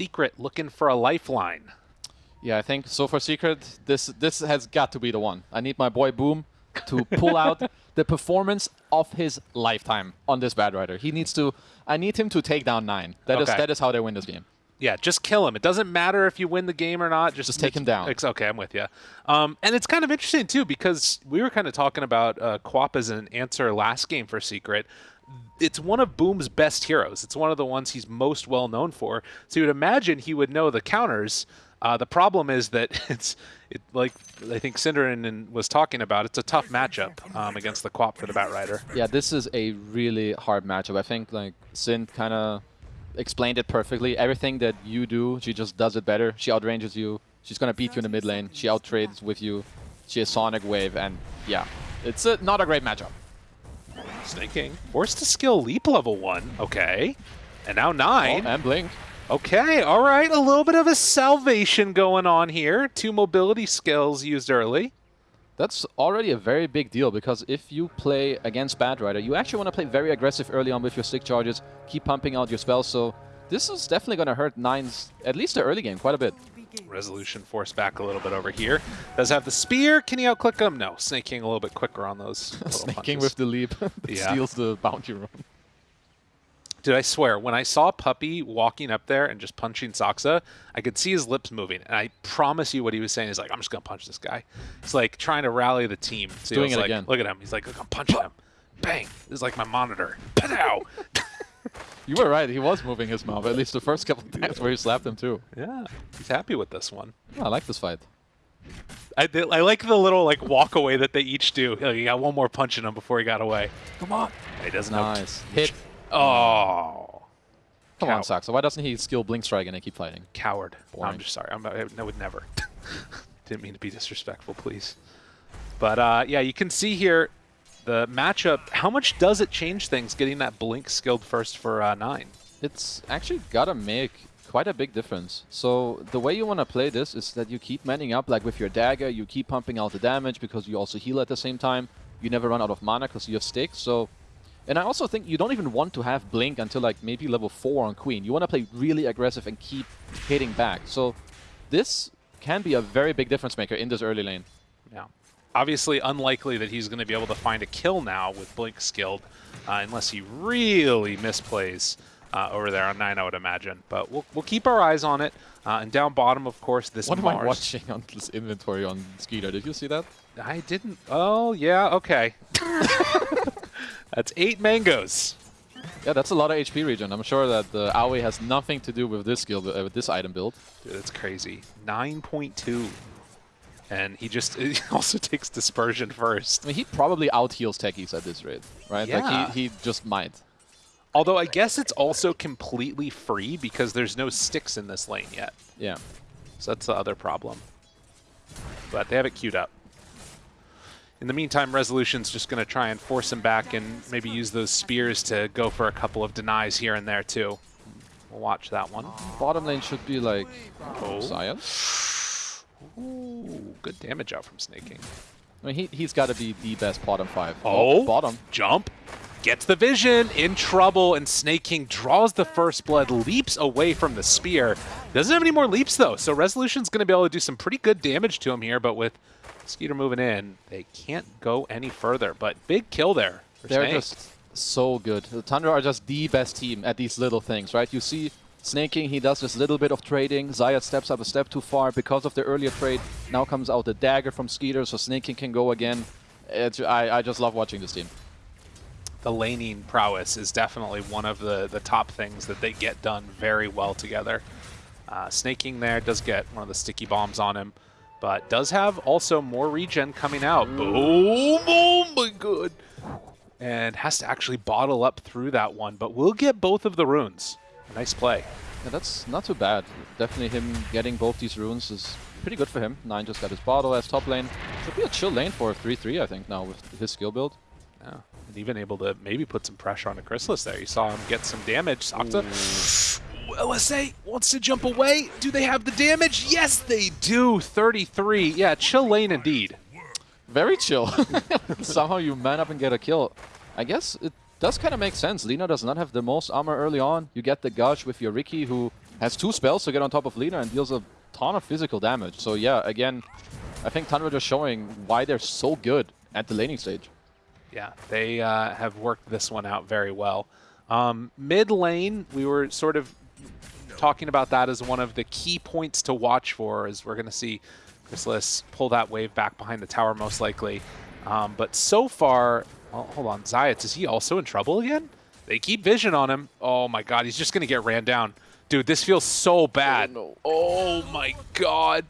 Secret looking for a lifeline. Yeah, I think so for Secret, this this has got to be the one. I need my boy Boom to pull out the performance of his lifetime on this Batrider. He needs to. I need him to take down nine. That is Okay. that is how they win this game. Yeah, just kill him. It doesn't matter if you win the game or not. Just, Just take him down. Okay, I'm with you. Um, and it's kind of interesting too because we were kind of talking about uh, QoP as an answer last game for Secret. It's one of Boom's best heroes. It's one of the ones he's most well known for. So you would imagine he would know the counters. Uh, the problem is that it's it, like I think Cinderin was talking about. It's a tough matchup um, against the QoP for the Batrider. Yeah, this is a really hard matchup. I think like Sin kind of explained it perfectly. Everything that you do, she just does it better. She outranges you. She's gonna beat you in the mid lane. She outtrades with you. She has Sonic Wave, and yeah, it's a, not a great matchup. Snaking forced to skill leap level one. Okay, and now nine. Oh, and Blink. Okay, all right. A little bit of a salvation going on here. Two mobility skills used early. That's already a very big deal because if you play against Batrider, you actually want to play very aggressive early on with your stick charges, keep pumping out your spells. So this is definitely going to hurt Nines, at least the early game, quite a bit. Resolution forced back a little bit over here. Does have the spear. Can he outclick him? No. Snake King a little bit quicker on those. Snaking punches. with the leap that Yeah. steals the bounty room. Dude, I swear, when I saw Puppey walking up there and just punching Saksa, I could see his lips moving. And I promise you what he was saying is like, I'm just going to punch this guy. He's like trying to rally the team. So doing it like, again. Look at him. He's like, look, I'm punching him. Bang. This is like my monitor. Pow. You were right, he was moving his mouth, at least the first couple of times where he slapped him too. yeah, he's happy with this one. I like this fight. I, did- I like the little like walk away that they each do. Like, he got one more punch in him before he got away. Come on. He doesn't have Nice. Hit. Oh, Come Cow. on, Saksa. Why doesn't he skill Blink Strike and keep fighting? coward. Boring. I'm just sorry. I'm, I, I would never. Didn't mean to be disrespectful, please. But uh, yeah, you can see here the matchup. How much does it change things getting that blink skilled first for uh, nine? It's actually gotta make quite a big difference. So the way you want to play this is that you keep manning up, like with your dagger, you keep pumping out the damage because you also heal at the same time. You never run out of mana because you have sticks. So, and I also think you don't even want to have blink until like maybe level four on Queen. You want to play really aggressive and keep hitting back. So this can be a very big difference maker in this early lane. Yeah. Obviously, unlikely that he's going to be able to find a kill now with Blink skilled, uh, unless he really misplays uh, over there on 9, I would imagine. But we'll, we'll keep our eyes on it. Uh, and down bottom, of course, this What am I watching on this inventory on Skiter? Did you see that? I didn't. Oh, yeah, okay. That's eight mangoes. Yeah, that's a lot of HP regen. I'm sure that the Aoi has nothing to do with this skill, uh, with this item build. Dude, that's crazy. 9.2. And he just he also takes dispersion first. I mean, he probably out heals techies at this rate, right? Yeah. Like he, he just might. Although I guess it's also completely free because there's no sticks in this lane yet. Yeah. So that's the other problem. But they have it queued up. In the meantime, Resolution's just going to try and force him back and maybe use those spears to go for a couple of denies here and there, too. We'll watch that one. Bottom lane should be like Oh. Sion. Ooh, good damage out from Snaking. I mean, he, he's got to be the best bottom five. Oh, oh. bottom. Jump. Gets the vision. In trouble. And Snake King draws the first blood. Leaps away from the spear. Doesn't have any more leaps, though. So Resolution's going to be able to do some pretty good damage to him here. But with Skiter moving in, they can't go any further. But big kill there. For They're Snake. just so good. The Tundra are just the best team at these little things, right? You see Snaking, he does this little bit of trading. Zayac steps up a step too far because of the earlier trade. Now comes out the dagger from Skiter, so Snaking can go again. I, I just love watching this team. the laning prowess is definitely one of the, the top things that they get done very well together. Uh, Snaking there does get one of the sticky bombs on him, but does have also more regen coming out. Boom! Oh my god! And has to actually bottle up through that one, but we'll get both of the runes. Nice play. Yeah, that's not too bad. Definitely him getting both these runes is pretty good for him. Nine just got his bottle as top lane. Should be a chill lane for 3-3, I think, now with his skill build. Yeah. And even able to maybe put some pressure on the Crystallis there. You saw him get some damage. Saksa. LSA wants to jump away. Do they have the damage? Yes, they do. 33. Yeah, chill lane indeed. Very chill. Somehow you man up and get a kill. I guess it does kind of make sense. Lina does not have the most armor early on. You get the Gush with your Riki, who Has two spells to get on top of Lina and deals a ton of physical damage. So yeah, again, I think Tundra just showing why they're so good at the laning stage. Yeah, they uh, have worked this one out very well. Um, mid lane, we were sort of talking about that as one of the key points to watch for, as we're going to see Crystallis pull that wave back behind the tower most likely. Um, but so far, oh, hold on, Zayac, is he also in trouble again? They keep vision on him. Oh my god, he's just going to get ran down. Dude, this feels so bad. Oh, no. oh my god.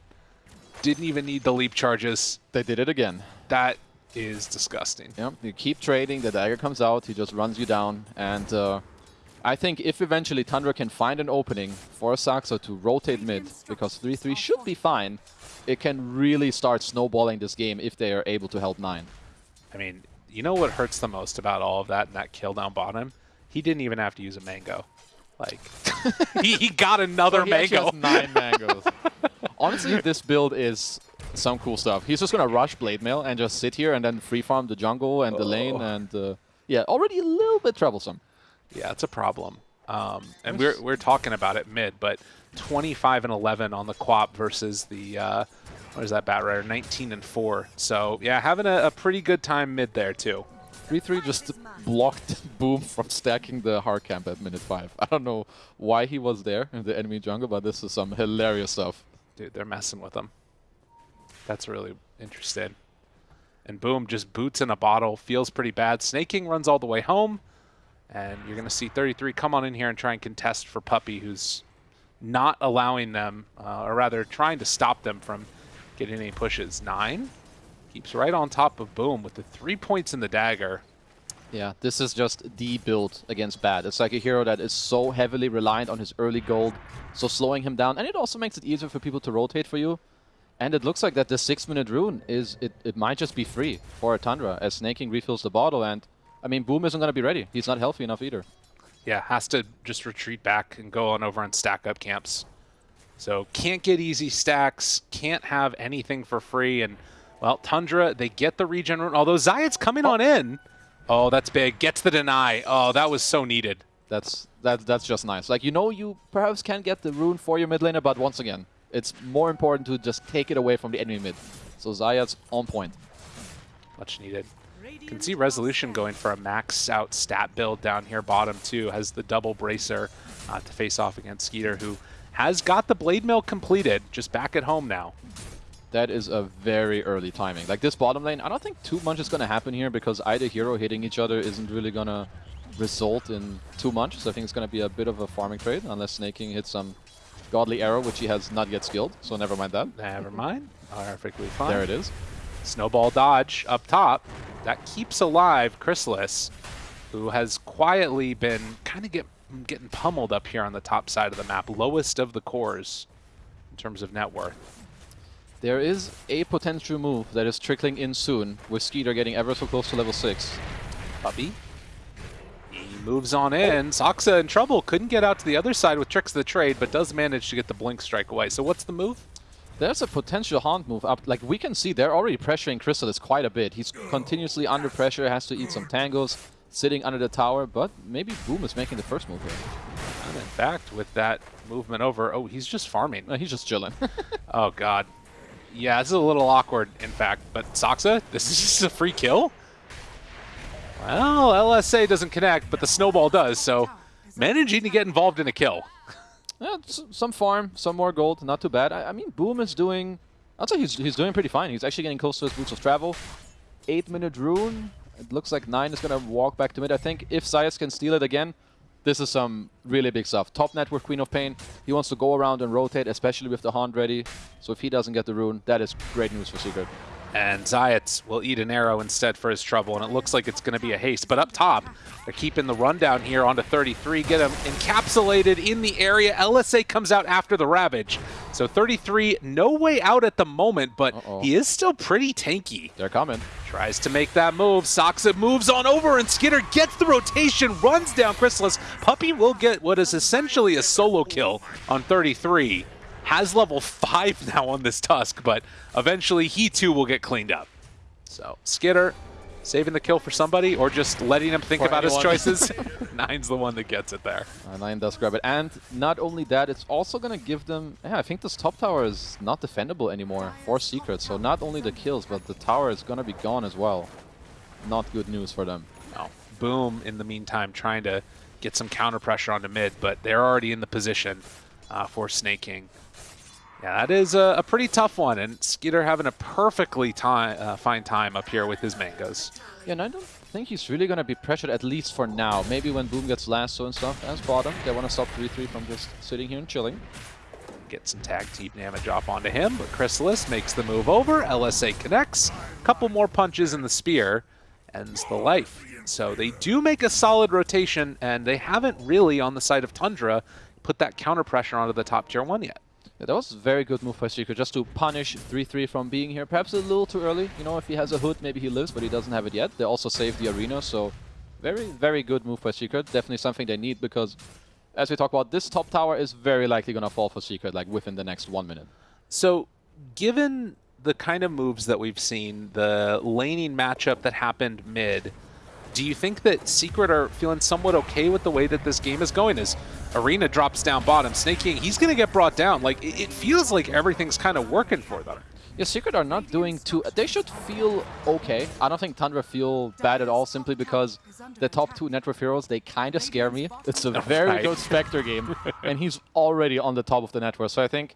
Didn't even need the leap charges. They did it again. That is disgusting. Yep, you keep trading, the dagger comes out, he just runs you down, and uh, I think if eventually Tundra can find an opening for Saksa to rotate mid, because 3-3 should be fine, it can really start snowballing this game if they are able to help 9. I mean, you know what hurts the most about all of that and that kill down bottom? He didn't even have to use a mango. Like, he, he got another he mango. nine mangoes. Honestly, this build is some cool stuff. He's just going to rush Blade Mail and just sit here and then free farm the jungle and oh. the lane and uh, yeah, already a little bit troublesome. Yeah, it's a problem. Um, and we're, we're talking about it mid, but 25 and 11 on the QoP versus the, uh, what is that Batrider? 19 and 4. So yeah, having a, a pretty good time mid there too. 3-3 just blocked Boom from stacking the hard camp at minute 5. I don't know why he was there in the enemy jungle, but this is some hilarious stuff. Dude, they're messing with him. That's really interesting. And Boom just boots in a bottle, feels pretty bad. Snaking runs all the way home, and you're going to see 33 come on in here and try and contest for Puppey, who's not allowing them, uh, or rather trying to stop them from getting any pushes. Nine keeps right on top of Boom with the three points in the dagger. Yeah, this is just the build against Bad. It's like a hero that is so heavily reliant on his early gold, so slowing him down. And it also makes it easier for people to rotate for you. And it looks like that the six-minute rune is it, it might just be free for a Tundra as Snaking refills the bottle. And I mean, Boom isn't going to be ready. He's not healthy enough either. Yeah, has to just retreat back and go on over and stack up camps. So can't get easy stacks, can't have anything for free. And, well, Tundra, they get the regen rune. Although Zayac's coming oh. on in. Oh, that's big. Gets the deny. Oh, that was so needed. That's that, that's just nice. Like, you know you perhaps can get the rune for your mid laner, but once again, it's more important to just take it away from the enemy mid. So Zayac's on point. Much needed. You Can see Resolution going for a max out stat build down here bottom too. Has the double bracer uh, to face off against Skiter who has got the Blade Mail completed, just back at home now. That is a very early timing. Like this bottom lane, I don't think too much is going to happen here because either hero hitting each other isn't really going to result in too much. So I think it's going to be a bit of a farming trade unless Snaking hits some Godly Arrow, which he has not yet skilled, so never mind that. Never mind. Perfectly fine. There it is. Snowball dodge up top. That keeps alive Crystallis, who has quietly been kind of get, getting pummeled up here on the top side of the map. Lowest of the cores in terms of net worth. There is a potential move that is trickling in soon, with Skiter getting ever so close to level 6. Puppey moves on in. Saksa in trouble. Couldn't get out to the other side with Tricks of the Trade, but does manage to get the Blink Strike away. So what's the move? There's a potential Haunt move up. Like, we can see they're already pressuring Crystallis quite a bit. He's continuously under pressure, has to eat some tangos, sitting under the tower, but maybe Boom is making the first move here. And in fact, with that movement over, oh, he's just farming. No, he's just chilling. oh, God. Yeah, this is a little awkward, in fact, but Saksa, this is just a free kill? Well, LSA doesn't connect, but the snowball does, so managing to get involved in a kill. Yeah, some farm, some more gold, not too bad. I, I mean, Boom is doing... I'd say he's, he's doing pretty fine. He's actually getting close to his Boots of Travel. 8-minute rune. It looks like 9 is going to walk back to mid. I think if Zayac can steal it again, this is some really big stuff. Top net with Queen of Pain. He wants to go around and rotate, especially with the Haunt ready. So if he doesn't get the rune, that is great news for Secret. And Zayac will eat an arrow instead for his trouble, and it looks like it's going to be a haste. But up top, they're keeping the rundown here onto 33, get him encapsulated in the area. LSA comes out after the Ravage. So 33, no way out at the moment, but uh -oh. he is still pretty tanky. They're coming. Tries to make that move. Saksa moves on over, and Skiter gets the rotation, runs down Crystallis. Puppey will get what is essentially a solo kill on 33 has level 5 now on this Tusk, but eventually he too will get cleaned up. So Skiter saving the kill for somebody or just letting him think For about anyone. his choices. Nine's the one that gets it there. Uh, Nine does grab it. And not only that, it's also going to give them... Yeah, I think this top tower is not defendable anymore for Secret. So not only the kills, but the tower is going to be gone as well. Not good news for them. No. Boom, in the meantime, trying to get some counter pressure onto mid, but they're already in the position uh, for snaking. Yeah, that is a, a pretty tough one, and Skiter having a perfectly time, uh, fine time up here with his mangoes. Yeah, and I don't think he's really going to be pressured, at least for now. Maybe when Boom gets lasso and stuff as bottom, they want to stop 3-3 from just sitting here and chilling. Get some tag team damage off onto him, but Crystallis makes the move over. LSA connects. Couple more punches in the spear, ends the life. So they do make a solid rotation, and they haven't really, on the side of Tundra, put that counter pressure onto the top tier one yet. Yeah, that was a very good move by Secret, just to punish 3-3 from being here. Perhaps a little too early. You know, if he has a hood, maybe he lives, but he doesn't have it yet. They also saved the arena, so very, very good move by Secret. Definitely something they need because, as we talk about, this top tower is very likely going to fall for Secret, like within the next one minute. So, given the kind of moves that we've seen, the laning matchup that happened mid, do you think that Secret are feeling somewhat okay with the way that this game is going? As Arena drops down bottom, Snake King, he's going to get brought down. Like, it it feels like everything's kind of working for them. Yeah, Secret are not doing too... They should feel okay. I don't think Tundra feel bad at all, simply because the top two Network Heroes, they kind of scare me. It's a very Right. good Spectre game, and he's already on the top of the network. So I think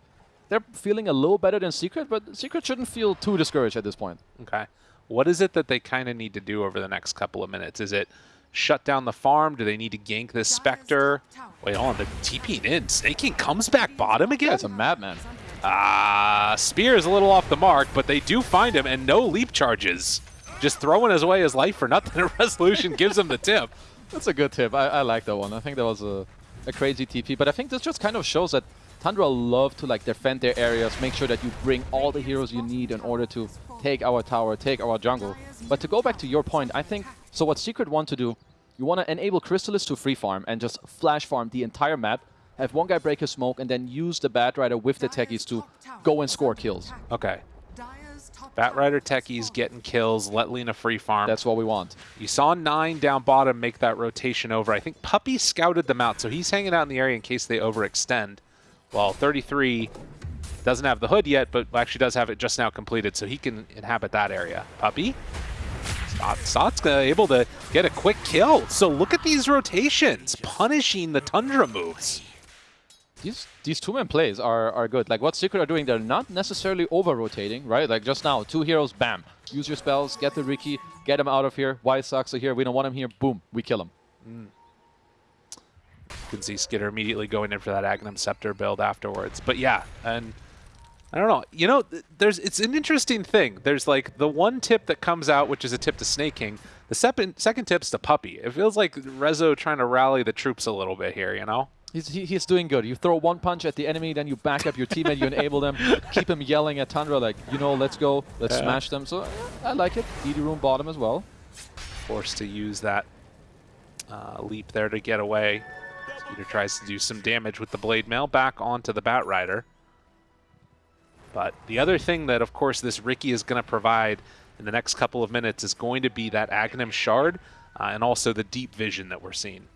they're feeling a little better than Secret, but Secret shouldn't feel too discouraged at this point. Okay. What is it that they kind of need to do over the next couple of minutes? Is it shut down the farm? Do they need to gank this Spectre? Wait, hold on. They're TPing in. Snake King comes back bottom again? Yeah, it's a madman. Ah, Spear is a little off the mark, but they do find him, and no leap charges. Just throwing his way his life for nothing. Resolution gives him the tip. That's a good tip. I, I like that one. I think that was a, a crazy TP. But I think this just kind of shows that Tundra love to like defend their areas, make sure that you bring all the heroes you need in order to take our tower, take our jungle. But to go back to your point, I think, so what Secret want to do, you want to enable Crystallis to free farm and just flash farm the entire map, have one guy break his smoke, and then use the Batrider with the techies to go and score kills. Okay. Batrider techies getting kills, let Lina free farm. That's what we want. You saw nine down bottom make that rotation over. I think Puppey scouted them out, so he's hanging out in the area in case they overextend. While 33 doesn't have the hood yet, but actually does have it just now completed, so he can inhabit that area. Puppey? Uh, able to get a quick kill. So look at these rotations, punishing the Tundra moves. These these two-man plays are, are good. Like what Secret are doing, they're not necessarily over-rotating, right? Like just now, two heroes, bam. Use your spells, get the Riki, get him out of here. White Sox are here, we don't want him here, boom, we kill him. You can see Skiter immediately going in for that Aghanim Scepter build afterwards. But yeah, and I don't know. You know, there's it's an interesting thing. There's like the one tip that comes out, which is a tip to Snake King. The second second tip's to Puppey. It feels like Rezo trying to rally the troops a little bit here. You know? He's, he, he's doing good. You throw one punch at the enemy, then you back up your teammate, you enable them, keep him yelling at Tundra like, you know, let's go, let's Yeah. smash them. So yeah, I like it. DD room bottom as well. Forced to use that uh, leap there to get away. Skiter tries to do some damage with the Blade Mail back onto the Batrider. But the other thing that, of course, this Riki is going to provide in the next couple of minutes is going to be that Aghanim Shard uh, and also the Deep Vision that we're seeing.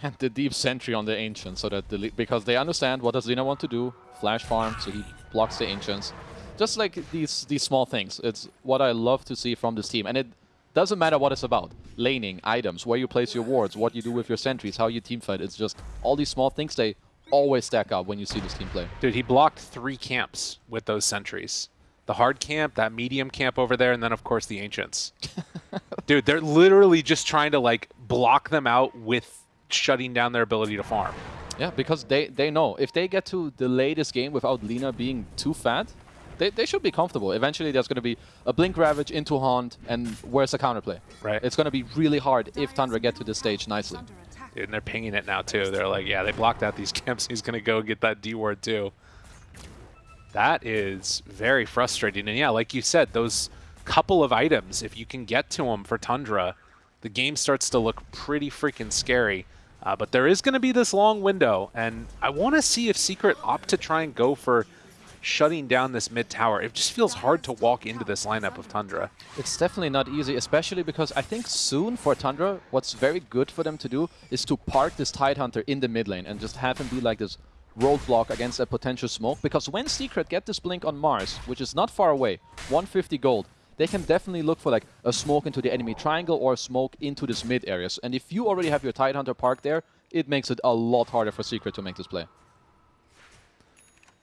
And the deep sentry on the Ancients, so that the, because they understand what does Lina want to do, flash farm, so he blocks the Ancients. Just like these these small things. It's what I love to see from this team. And it doesn't matter what it's about. Laning, items, where you place your wards, what you do with your sentries, how you team fight. It's just all these small things, they always stack up when you see this team play. Dude, he blocked three camps with those sentries. The hard camp, that medium camp over there, and then, of course, the Ancients. Dude, they're literally just trying to, like, block them out with shutting down their ability to farm. Yeah, because they, they know if they get to delay this game without Lina being too fat, they, they should be comfortable. Eventually, there's going to be a Blink Ravage into Haunt, and where's the counterplay? Right. It's going to be really hard if Tundra get to this stage nicely. And they're pinging it now, too. They're like, yeah, they blocked out these camps. He's going to go get that D ward, too. That is very frustrating. And yeah, like you said, those couple of items, if you can get to them for Tundra, the game starts to look pretty freaking scary. Uh, but there is going to be this long window, and I want to see if Secret opt to try and go for shutting down this mid tower. It just feels hard to walk into this lineup of Tundra. It's definitely not easy, especially because I think soon for Tundra, what's very good for them to do is to park this Tidehunter in the mid lane and just have him be like this roadblock against a potential smoke. Because when Secret get this blink on Mars, which is not far away, 150 gold, they can definitely look for like a smoke into the enemy triangle or a smoke into this mid areas. And if you already have your Tidehunter parked there, it makes it a lot harder for Secret to make this play.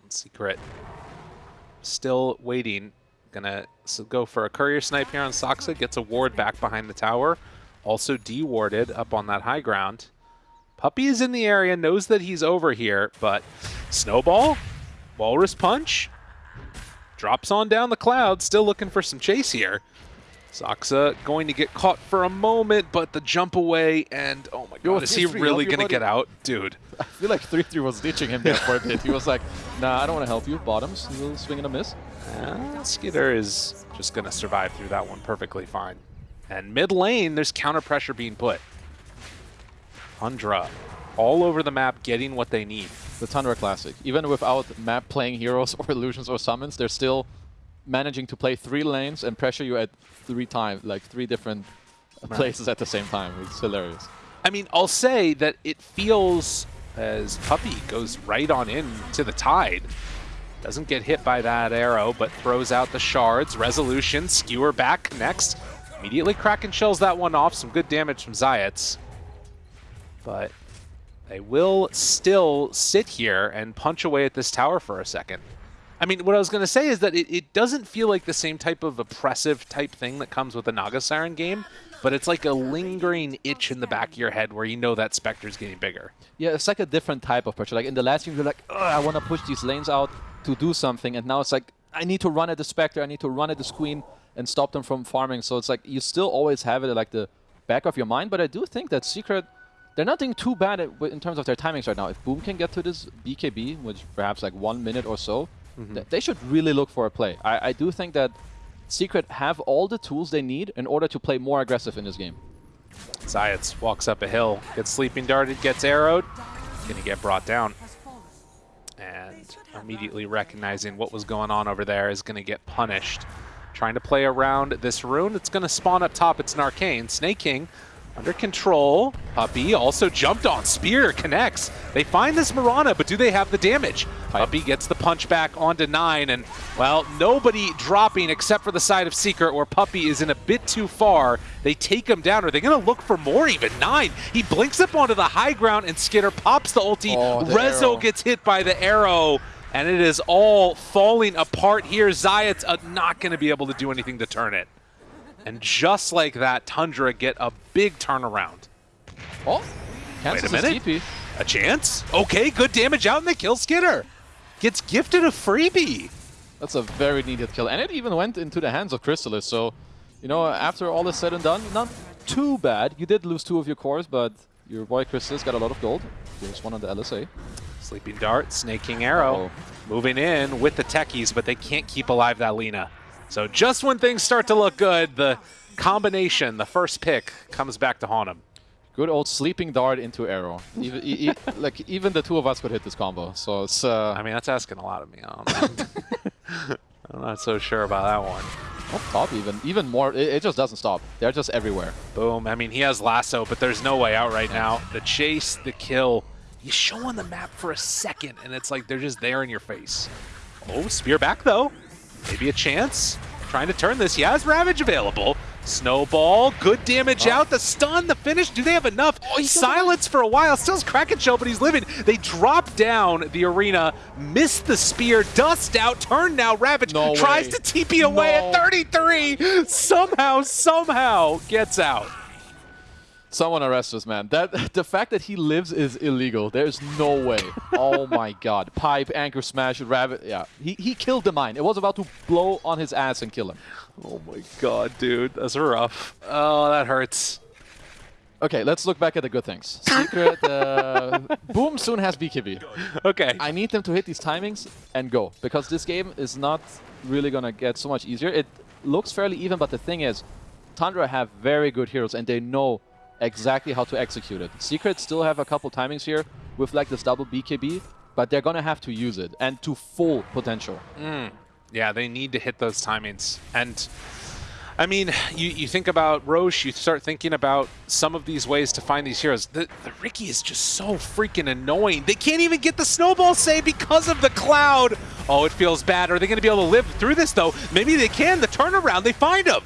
Secret still waiting. Gonna go for a courier snipe here on Saksa. Gets a ward back behind the tower. Also dewarded up on that high ground. Puppey is in the area, knows that he's over here, but Snowball, Walrus Punch, drops on down the cloud, still looking for some chase here. Saksa going to get caught for a moment, but the jump away, and oh my god, is he really going to get out? Dude. I feel like 3-3 was ditching him there for a bit. He was like, nah, I don't want to help you. Bottoms, he will swing and a miss. Uh, Skiter is just going to survive through that one perfectly fine. And mid lane, there's counter pressure being put. Tundra, all over the map, getting what they need. The Tundra Classic. Even without map playing heroes or illusions or summons, they're still managing to play three lanes and pressure you at three times, like three different right. places at the same time. It's hilarious. I mean, I'll say that it feels as Puppey goes right on in to the tide. Doesn't get hit by that arrow, but throws out the shards. Resolution, skewer back next. Immediately Kraken shells that one off. Some good damage from Zayac. But they will still sit here and punch away at this tower for a second. I mean, what I was going to say is that it, it doesn't feel like the same type of oppressive type thing that comes with a Naga Siren game, but it's like a lingering itch in the back of your head where you know that Spectre's getting bigger. Yeah, it's like a different type of pressure. Like in the last game, you're like, I want to push these lanes out to do something, and now it's like, I need to run at the Spectre, I need to run at the Queen and stop them from farming. So it's like, you still always have it at like the back of your mind, but I do think that Secret they're not doing too bad at, in terms of their timings right now. If Boom can get to this BKB, which perhaps like one minute or so, Mm -hmm. They should really look for a play. I, I do think that Secret have all the tools they need in order to play more aggressive in this game. Zayac walks up a hill, gets sleeping darted, gets arrowed, gonna get brought down. And immediately recognizing what was going on over there is gonna get punished. Trying to play around this rune. It's gonna spawn up top. It's an arcane. Snake King under control. Puppey also jumped on. Spear connects. They find this Mirana, but do they have the damage? Puppey gets the punch back onto 9, and, well, nobody dropping except for the side of Secret, where Puppey is in a bit too far. They take him down. Are they going to look for more even? 9. He blinks up onto the high ground, and Skiter pops the ulti. Oh, the Rezo arrow. gets hit by the arrow. And it is all falling apart here. Zayac's uh, not going to be able to do anything to turn it. And just like that, Tundra get a big turnaround. Oh, Wait a minute. TP. A chance? Okay, good damage out and they kill Skiter. Gets gifted a freebie. That's a very needed kill. And it even went into the hands of Crystallis. So, you know, after all is said and done, not too bad. You did lose two of your cores, but your boy Crystallis got a lot of gold. There's one on the LSA. Sleeping Dart, Snaking Arrow. Uh -oh. Moving in with the techies, but they can't keep alive that Lina. So just when things start to look good, the combination, the first pick, comes back to haunt him. Good old sleeping dart into arrow. Even, e like even the two of us could hit this combo. So it's. Uh, I mean, that's asking a lot of me. I'm not so sure about that one. Up top even, even more. It, it, just doesn't stop. They're just everywhere. Boom. I mean, he has lasso, but there's no way out right now. The chase, the kill. You show on the map for a second, and it's like they're just there in your face. Oh, spear back though. Maybe a chance. Trying to turn this. He has Ravage available. Snowball, good damage oh. out. The stun, the finish. Do they have enough? Oh, Silence for a while. Still has Kraken Shell, but he's living. They drop down the arena, miss the spear, dust out, turn now. Ravage no tries way. to TP away no. at 33. Somehow, somehow gets out. Someone arrest this man. That the fact that he lives is illegal. There's no way. oh my god. Pipe, anchor smash, rabbit. Yeah. He he killed the mine. It was about to blow on his ass and kill him. Oh my god, dude. That's rough. Oh, that hurts. Okay, let's look back at the good things. Secret, uh, Boom soon has BKB. Okay. I need them to hit these timings and go, because this game is not really going to get so much easier. It looks fairly even, but the thing is, Tundra have very good heroes, and they know exactly how to execute it. Secret still have a couple timings here with like this double BKB, but they're going to have to use it and to full potential. Mm. Yeah, they need to hit those timings. And I mean, you, you think about Rosh, you start thinking about some of these ways to find these heroes. The, the Riki is just so freaking annoying. They can't even get the snowball save because of the cloud. Oh, it feels bad. Are they going to be able to live through this, though? Maybe they can. The turnaround, they find him.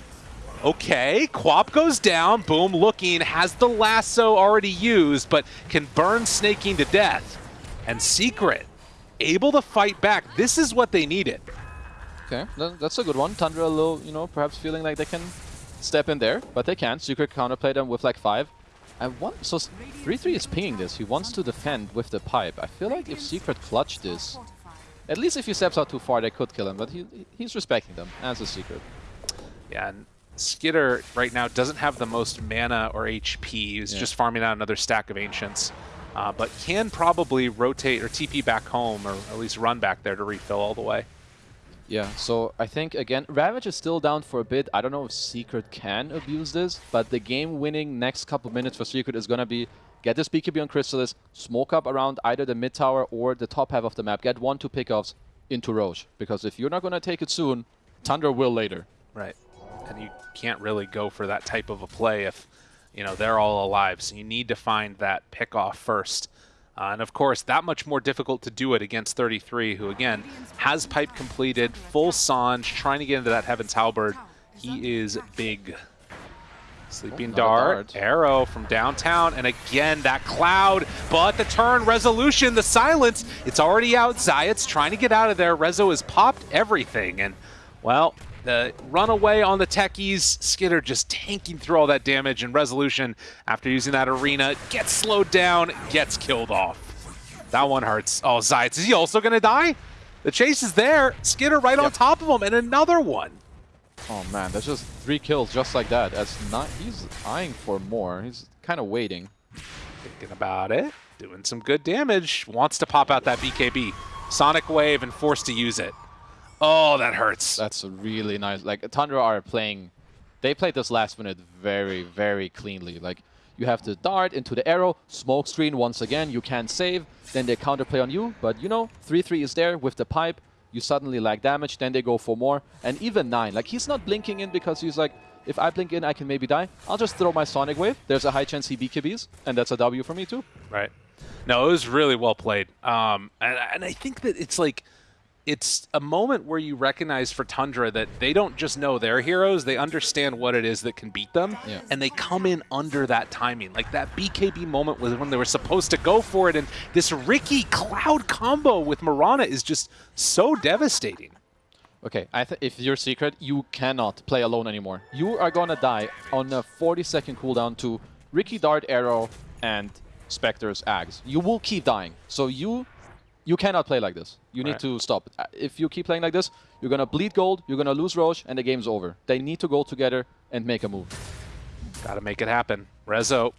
Okay, QoP goes down. Boom, looking, has the lasso already used, but can burn Snaking to death. And Secret, able to fight back. This is what they needed. Okay, that's a good one. Tundra a little, you know, perhaps feeling like they can step in there, but they can't. Secret counterplay them with like five. I want so 3-3 is pinging this. He wants to defend with the pipe. I feel like if Secret clutch this, at least if he steps out too far, they could kill him. But he he's respecting them as a Secret. Yeah, and Skiter right now doesn't have the most mana or HP. He's Yeah. just farming out another stack of Ancients. Uh, but can probably rotate or TP back home, or at least run back there to refill all the way. Yeah, so I think again, Ravage is still down for a bit. I don't know if Secret can abuse this, but the game-winning next couple minutes for Secret is gonna be get this BKB on Crystallis, smoke up around either the mid tower or the top half of the map, get one two pickoffs into Rosh. Because if you're not gonna take it soon, Thunder will later. Right. And you can't really go for that type of a play if, you know, they're all alive. So you need to find that pick off first. Uh, and of course, that much more difficult to do it against 33, who again has pipe completed, full Sanj, trying to get into that Heaven's Halberd. He is big. Sleeping another dart, dart. arrow from downtown, and again that cloud. But the turn, resolution, the silence. It's already out. Zayac's trying to get out of there. Rezo has popped everything, and well, the runaway on the techies. Skiter just tanking through all that damage, and resolution after using that arena gets slowed down, gets killed off. That one hurts. Oh, Zayac, is he also gonna die? The chase is there. Skitter right on top of him, and another one. Oh man, that's just three kills just like that. That's not he's eyeing for more. He's kind of waiting. Thinking about it, doing some good damage. Wants to pop out that BKB. Sonic Wave and forced to use it. Oh, that hurts. That's really nice. Like Tundra are playing, they played this last minute very, very cleanly. Like you have to dart into the arrow, smoke screen once again. You can't save, then they counterplay on you. But you know, three three is there with the pipe. You suddenly lack damage, then they go for more, and even nine. Like he's not blinking in because he's like, if I blink in, I can maybe die. I'll just throw my sonic wave. There's a high chance he BKBs, and that's a W for me too. Right. No, it was really well played. Um, and, and I think that it's like, it's a moment where you recognize for Tundra that they don't just know their heroes, they understand what it is that can beat them, Yeah. and they come in under that timing. Like that BKB moment was when they were supposed to go for it, and this Riki Cloud combo with Mirana is just so devastating. Okay, I th if you're secret, you cannot play alone anymore. You are gonna die on a 40 second cooldown to Riki Dart Arrow and Spectre's Axe. You will keep dying. So you you cannot play like this. You need to stop. Uh, If you keep playing like this, you're gonna bleed gold, you're gonna lose Rosh, and the game's over. They need to go together and make a move. Got to make it happen. Rezo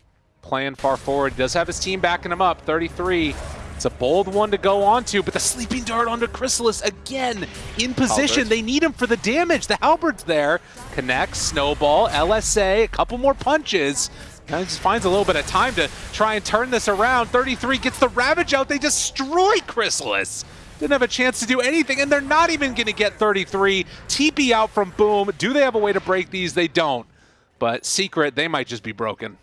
playing far forward. Does have his team backing him up. 33. It's a bold one to go on to, but the sleeping dart onto Crystallis again in position. Halberd. They need him for the damage. The Halberd's there. Connects, snowball, LSA, a couple more punches. Just finds a little bit of time to try and turn this around. 33 gets the Ravage out. They destroy Crystallis. Didn't have a chance to do anything, and they're not even going to get 33. TP out from Boom. Do they have a way to break these? They don't. But Secret, they might just be broken.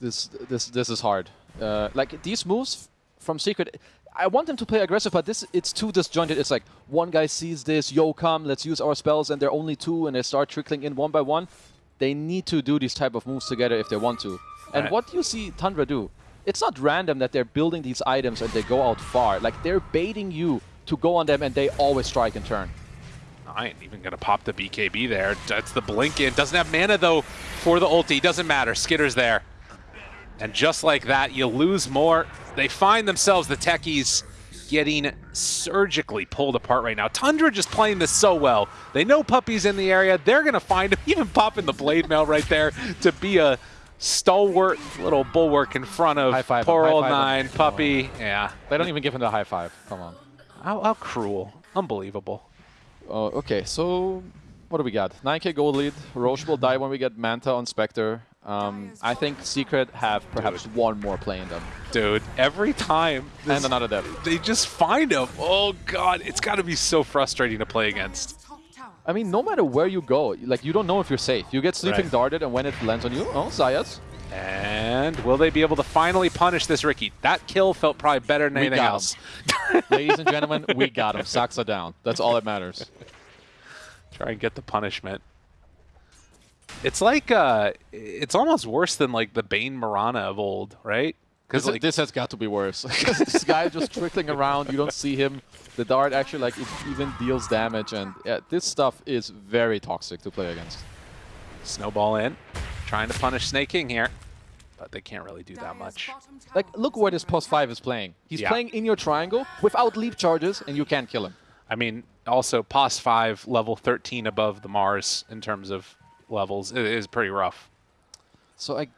This this this is hard. Uh, like these moves from Secret, I want them to play aggressive, but this it's too disjointed. It's like one guy sees this, yo, come, let's use our spells, and they're only two, and they start trickling in one by one. They need to do these type of moves together if they want to. And Right. what do you see Tundra do? It's not random that they're building these items and they go out far. Like they're baiting you to go on them, and they always strike in turn. I ain't even gonna pop the BKB there. That's the blink in. Doesn't have mana though for the ulti. Doesn't matter. Skiter's there. And just like that, you lose more. They find themselves, the techies, getting surgically pulled apart right now. Tundra just playing this so well. They know Puppey's in the area. They're gonna find him, even popping the blade mail right there to be a stalwart little bulwark in front of High five poor high old five him. nine Puppey. Yeah. They don't even give him the high five. Come on. How, how cruel. Unbelievable. Uh, okay, so what do we got? 9k gold lead. Rosh will die when we get Manta on Spectre. Um, I think Secret have perhaps Dude. one more play in them. Dude, every time this- And another dev. they just find him. Oh god, it's got to be so frustrating to play against. I mean, no matter where you go, like you don't know if you're safe. You get sleeping Right. darted, and when it lands on you, oh, Zayac. And will they be able to finally punish this Riki? That kill felt probably better than We anything else. Ladies and gentlemen, we got him. Saksa down. That's all that matters. Try and get the punishment. It's like uh it's almost worse than like the Bane Mirana of old, right? Because Because like this has got to be worse. 'Cause this guy just trickling around, you don't see him. The dart actually like it even deals damage, and yeah, this stuff is very toxic to play against. snowball in, trying to punish Snake King here, but they can't really do that much. Like, look where this post 5 is playing. He's Yeah. playing in your triangle without leap charges, and you can't kill him. I mean, also POS 5 level 13 above the Mars in terms of levels is pretty rough. So, I,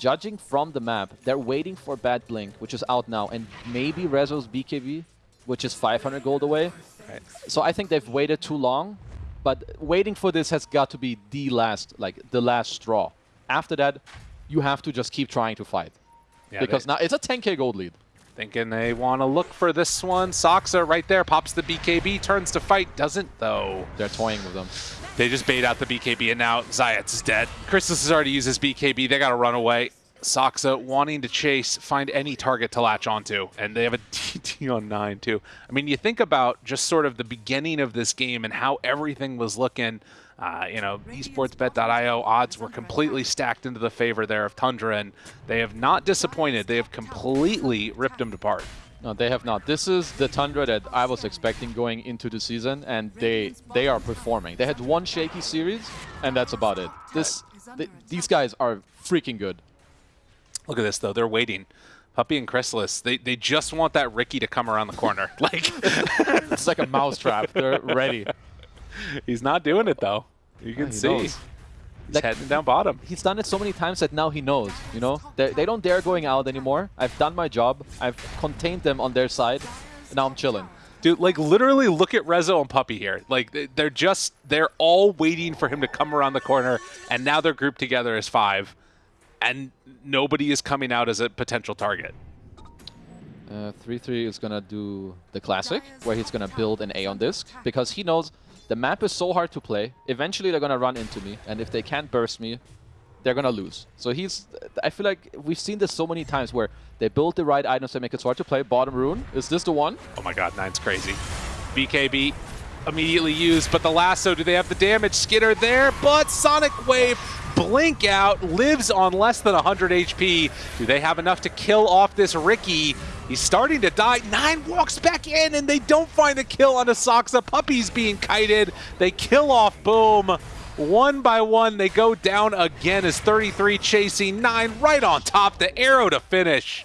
judging from the map, they're waiting for Bad Blink, which is out now, and maybe Rezo's BKB, which is 500 gold away. Right. So I think they've waited too long, but waiting for this has got to be the last, like the last straw. After that, you have to just keep trying to fight Yeah, because now it's a 10k gold lead. Thinking they want to look for this one. Saksa right there pops the BKB, turns to fight, doesn't though. They're toying with them. They just bait out the BKB and now Zayac is dead. Crystallis has already used his BKB. They got to run away. Saksa wanting to chase, find any target to latch onto, and they have a DT on nine too. I mean, you think about just sort of the beginning of this game and how everything was looking. Uh, you know, esportsbet.io odds were completely stacked into the favor there of Tundra, and they have not disappointed. They have completely ripped them apart. No, they have not. This is the Tundra that I was expecting going into the season, and they they are performing. They had one shaky series, and that's about it. This th these guys are freaking good. Look at this though; they're waiting. Puppey and Crystallis, they, they just want that Riki to come around the corner. like It's like a mousetrap. They're ready. he's not doing it though. You can see knows. He's Like- heading down bottom. He's done it so many times that now he knows. You know, they, they don't dare going out anymore. I've done my job. I've contained them on their side. Now I'm chilling. Dude, like literally look at Rezo and Puppey here. Like they- they're just they're all waiting for him to come around the corner and now they're grouped together as five and nobody is coming out as a potential target. Uh, 3-3 is going to do the classic, where he's going to build an Aeon Disk, because he knows the map is so hard to play. Eventually they're going to run into me, and if they can't burst me, they're going to lose. So he's... I feel like we've seen this so many times where they build the right items that make it so hard to play. Bottom rune, is this the one? Oh my god, nine's crazy. BKB immediately used, but the lasso, do they have the damage? Skiter there, but Sonic Wave blink out, lives on less than 100 HP. Do they have enough to kill off this Riki? He's starting to die. Nine walks back in, and they don't find a kill on Asaxa. Puppey's being kited. They kill off Boom. One by one, they go down again as 33 chasing Nine right on top. The arrow to finish.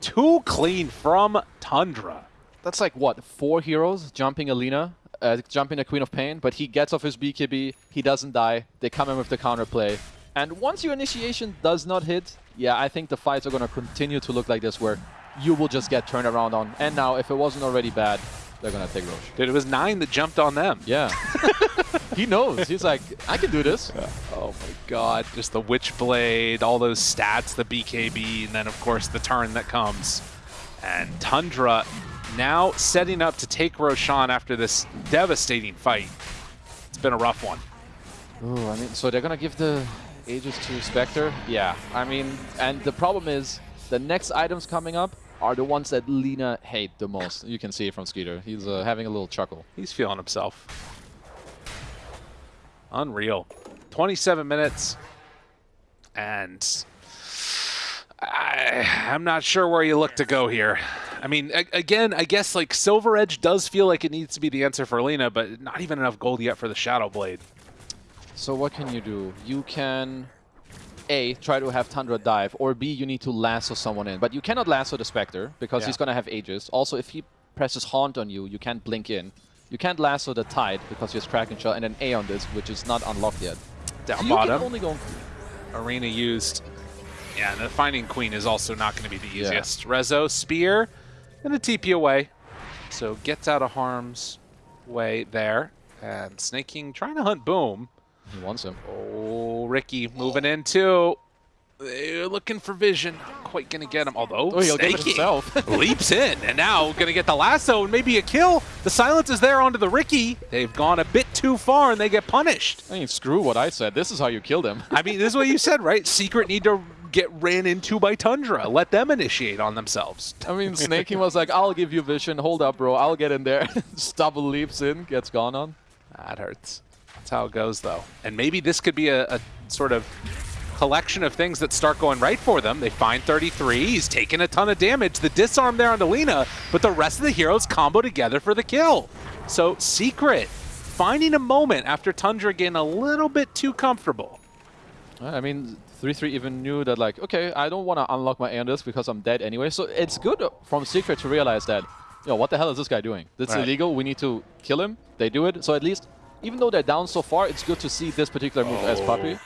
Too clean from Tundra. That's like, what, four heroes jumping a Lina, uh, jumping a Queen of Pain, but he gets off his BKB, he doesn't die, they come in with the counterplay. And once your initiation does not hit, yeah, I think the fights are going to continue to look like this, where you will just get turned around on. And now, if it wasn't already bad, they're going to take Rosh. Dude, it was nine that jumped on them. Yeah. he knows. He's like, I can do this. Oh my god. Just the Witchblade, all those stats, the BKB, and then of course the turn that comes. And Tundra now setting up to take Roshan after this devastating fight. It's been a rough one. Ooh, I mean, so they're gonna give the Aegis to Spectre? Yeah, I mean, and the problem is, the next items coming up are the ones that Lina hate the most. You can see it from Skiter. He's uh, having a little chuckle. He's feeling himself. Unreal. 27 minutes. And I, I'm not sure where you look to go here. I mean, again, I guess like Silver Edge does feel like it needs to be the answer for Lina, but not even enough gold yet for the Shadow Blade. So what can you do? You can A, try to have Tundra dive, or B, you need to lasso someone in. But you cannot lasso the Spectre, because Yeah. he's gonna have Aegis. Also, if he presses Haunt on you, you can't blink in. You can't lasso the Tide, because he has Kraken Shell, and an Aeon Disk, which is not unlocked yet. Down So you bottom, can only go... Arena used. Yeah, and the Finding Queen is also not going to be the Yeah. easiest. Rezo, Spear, and a TP away. So gets out of harm's way there. And Snake King trying to hunt Boom. He wants him. Oh, Riki moving in too. They're looking for vision. Not quite going to get him, although Oh, he'll get himself. leaps in, and now going to get the lasso and maybe a kill. The silence is there onto the Riki. They've gone a bit too far, and they get punished. I mean, screw what I said. This is how you kill them. I mean, this is what you said, right? Secret need to get ran into by Tundra. Let them initiate on themselves. I mean, Snaking was like, I'll give you vision. Hold up, bro. I'll get in there. Stubble leaps in, gets gone on. That hurts. That's how it goes, though. And maybe this could be a, a sort of collection of things that start going right for them. They find 33. He's taking a ton of damage. The disarm there on the Lina, but the rest of the heroes combo together for the kill. So Secret finding a moment after Tundra getting a little bit too comfortable. Uh, I mean, 3-3 even knew that, like, okay, I don't want to unlock my Anders because I'm dead anyway. So it's good from Secret to realize that, you know, what the hell is this guy doing? That's Right. illegal. We need to kill him. They do it. So at least, even though they're down so far, it's good to see this particular move as Puppey.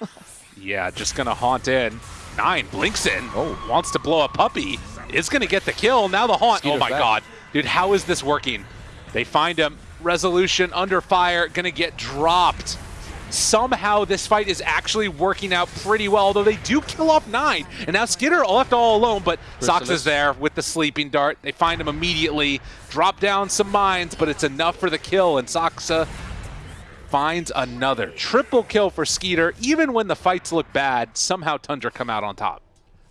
Oh. Yeah, just gonna haunt in. Nine blinks in. Oh. Wants to blow a puppy. Is gonna get the kill. Now the haunt. Oh Skiter's oh my back. god. Dude, how is this working? They find him. Resolution under fire. Gonna get dropped. Somehow this fight is actually working out pretty well, although they do kill off nine. And now Skiter left all alone, but Sox is there with the sleeping dart. They find him immediately. Drop down some mines, but it's enough for the kill, and Saksa finds another. Triple kill for Skiter. Even when the fights look bad, somehow Tundra come out on top.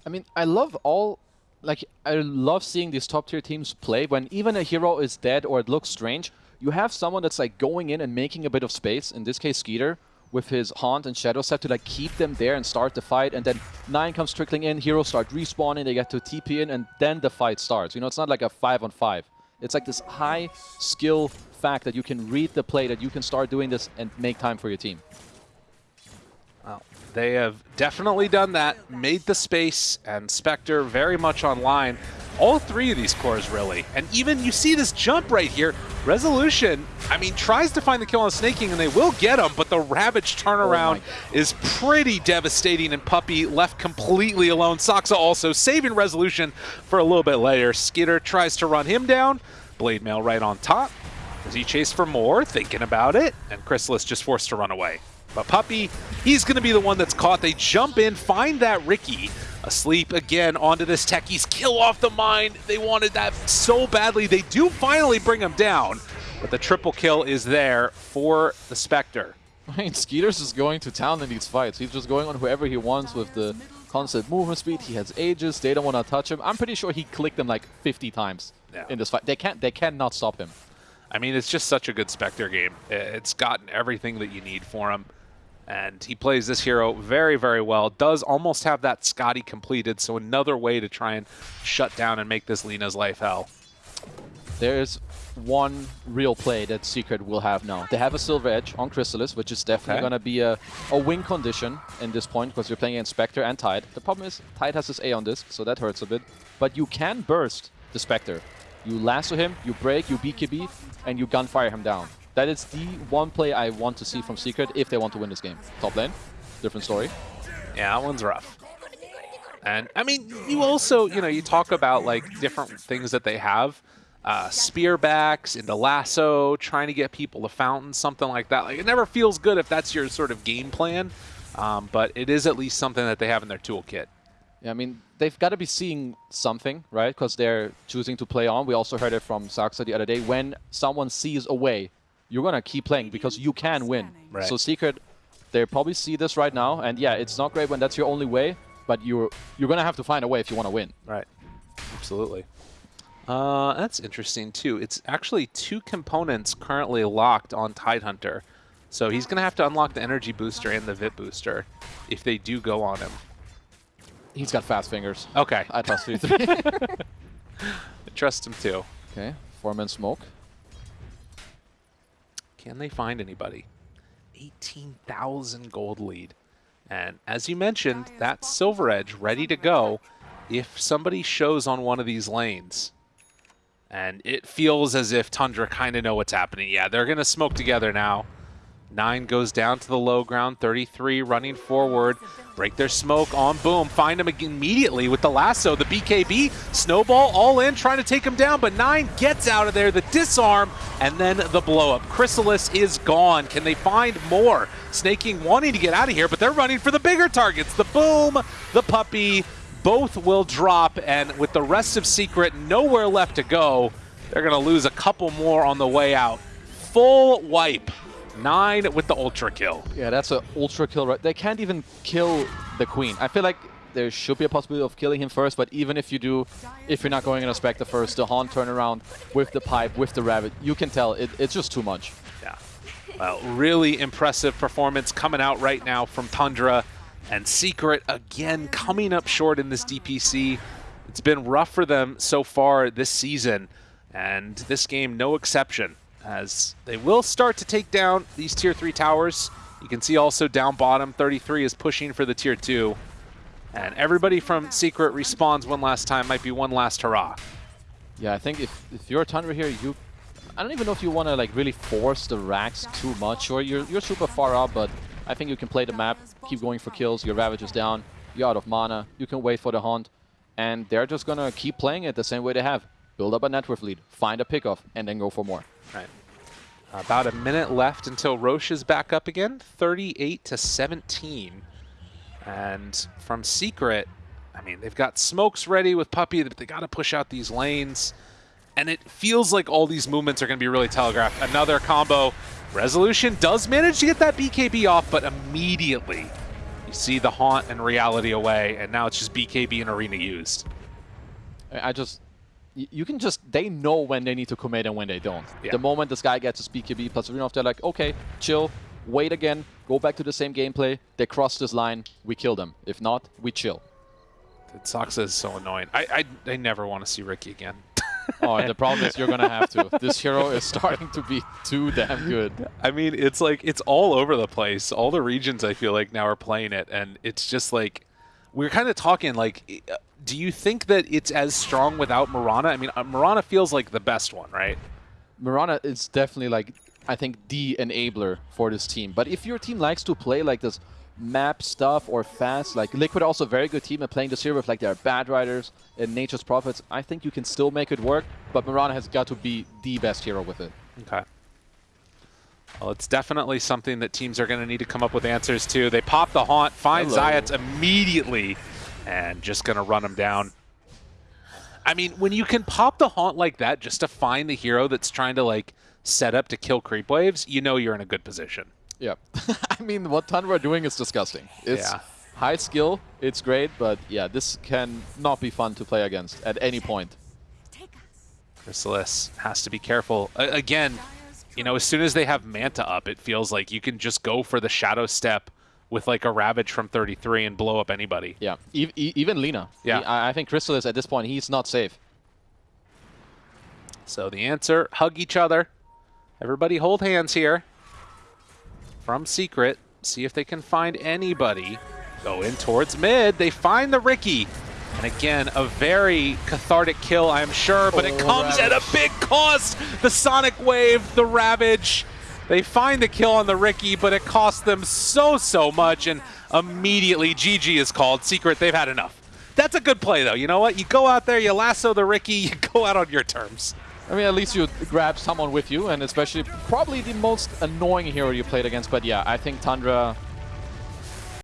I mean, I love all, like, I love seeing these top tier teams play when even a hero is dead or it looks strange. You have someone that's like going in and making a bit of space. In this case, Skiter with his Haunt and Shadow Step to like keep them there and start the fight. And then Nine comes trickling in, heroes start respawning, they get to TP in, and then the fight starts. You know, it's not like a five on five. It's like this high skill fact that you can read the play, that you can start doing this and make time for your team. Well, they have definitely done that, made the space, and Spectre very much online. All three of these cores, really. And even you see this jump right here. Resolution, I mean, tries to find the kill on Sneyking, and they will get him, but the Ravage turnaround oh is pretty devastating, and Puppey left completely alone. Saksa also saving Resolution for a little bit later. Skiter tries to run him down. Blade Mail right on top. Does he chase for more, thinking about it? And Crystallis just forced to run away. But Puppey, he's going to be the one that's caught. They jump in, find that Riki. Asleep again onto this Techies. Kill off the mine. They wanted that so badly. They do finally bring him down. But the triple kill is there for the Spectre. I mean, Skiter's just going to town in these fights. He's just going on whoever he wants with the constant movement speed. He has ages. They don't want to touch him. I'm pretty sure he clicked them like 50 times Yeah. in this fight. They can't. They cannot stop him. I mean, it's just such a good Spectre game. It's gotten everything that you need for him. And he plays this hero very, very well. Does almost have that Skadi completed, so another way to try and shut down and make this Lina's life hell. There's one real play that Secret will have now. They have a Silver Edge on Crystallis, which is definitely Okay. going to be a, a win condition in this point because you're playing against Spectre and Tide. The problem is Tide has his A on this, so that hurts a bit. But you can burst the Spectre. You lasso him, you break, you BKB, and you gunfire him down. That is the one play I want to see from Secret if they want to win this game. Top lane, different story. Yeah, that one's rough. And I mean, you also, you know, you talk about like different things that they have. Uh, spearbacks into lasso, trying to get people to fountain, something like that. Like it never feels good if that's your sort of game plan, um, but it is at least something that they have in their toolkit. Yeah, I mean, they've got to be seeing something, right? Because they're choosing to play on. We also heard it from Saksa the other day. When someone sees a way, you're going to keep playing because you can win. Right. So Secret, they probably see this right now. And yeah, it's not great when that's your only way, but you're you're going to have to find a way if you want to win. Right. Absolutely. Uh, that's interesting too. It's actually two components currently locked on Tidehunter. So he's going to have to unlock the energy booster and the VIP booster if they do go on him. He's got fast fingers. Okay. I trust 3-3. I trust him too. okay, four-man smoke. Can they find anybody? 18,000 gold lead. And as you mentioned, that Silver Edge ready to go if somebody shows on one of these lanes. And it feels as if Tundra kind of know what's happening. Yeah, they're going to smoke together now. Nine goes down to the low ground. 33 running forward. Break their smoke on Boom. Find him immediately with the lasso. The BKB. Snowball all in, trying to take him down. But Nine gets out of there. The disarm and then the blow up. Crystallis is gone. Can they find more? Sneyking wanting to get out of here, but they're running for the bigger targets. The Boom, the Puppey, Both will drop. And with the rest of Secret nowhere left to go, they're going to lose a couple more on the way out. Full wipe. Nine with the ultra kill. Yeah, that's an ultra kill. Right? They can't even kill the queen. I feel like there should be a possibility of killing him first, but even if you do, if you're not going in a Spectre first, the Haunt turnaround with the pipe, with the rabbit, you can tell it, it's just too much. Yeah. Well, really impressive performance coming out right now from Tundra. And Secret, again, coming up short in this DPC. It's been rough for them so far this season, and this game no exception as they will start to take down these tier 3 towers. You can see also down bottom, 33 is pushing for the tier 2. And everybody from Secret respawns one last time, might be one last hurrah. Yeah, I think if, if you're a Tundra here, you... I don't even know if you want to like really force the racks too much, or you're, you're super far up, but I think you can play the map, keep going for kills, your Ravage is down, you're out of mana, you can wait for the Haunt, and they're just going to keep playing it the same way they have. Build up a network lead, find a pickoff, and then go for more. Right. About a minute left until Rosh is back up again, 38 to 17. And from Secret, I mean, they've got smokes ready with Puppey, but they got to push out these lanes. And it feels like all these movements are going to be really telegraphed. Another combo. Resolution does manage to get that BKB off, but immediately you see the Haunt and Reality away, and now it's just BKB and Arena used. I just you can just, they know when they need to commit and when they don't. Yeah. The moment this guy gets his BKB plus Arenov, they're like, okay, chill, wait again, go back to the same gameplay. They cross this line, we kill them. If not, we chill. Saksa is so annoying. I, I, I never want to see Riki again. oh, the problem is you're going to have to. This hero is starting to be too damn good. I mean, it's like, it's all over the place. All the regions I feel like now are playing it, and it's just like, we're kind of talking like do you think that it's as strong without Mirana? I mean, uh, Mirana feels like the best one, right? Mirana is definitely like, I think, the enabler for this team. But if your team likes to play like this map stuff or fast, like Liquid also a very good team at playing this here with like their Batriders and Nature's Prophets, I think you can still make it work, but Mirana has got to be the best hero with it. Okay. Well, it's definitely something that teams are going to need to come up with answers to. They pop the Haunt, find Zayac immediately and just going to run him down. I mean, when you can pop the Haunt like that just to find the hero that's trying to, like, set up to kill creep waves, you know you're in a good position. Yeah. I mean, what Tundra are doing is disgusting. It's yeah. high skill, it's great, but yeah, this can not be fun to play against at any point. Chrysalis has to be careful. Uh, again, you know, as soon as they have Manta up, it feels like you can just go for the Shadow Step with like a Ravage from 33 and blow up anybody. Yeah, e e even Lina. Yeah. He, I think Crystallis at this point, he's not safe. So the answer, hug each other. Everybody hold hands here. From Secret, see if they can find anybody. Go in towards mid. They find the Riki. And again, a very cathartic kill, I'm sure, but oh, it comes Ravage. at a big cost. The Sonic Wave, the Ravage. They find the kill on the Riki, but it costs them so, so much, and immediately GG is called. Secret, they've had enough. That's a good play, though. You know what? You go out there, you lasso the Riki, you go out on your terms. I mean, at least you grab someone with you, and especially probably the most annoying hero you played against. But yeah, I think Tundra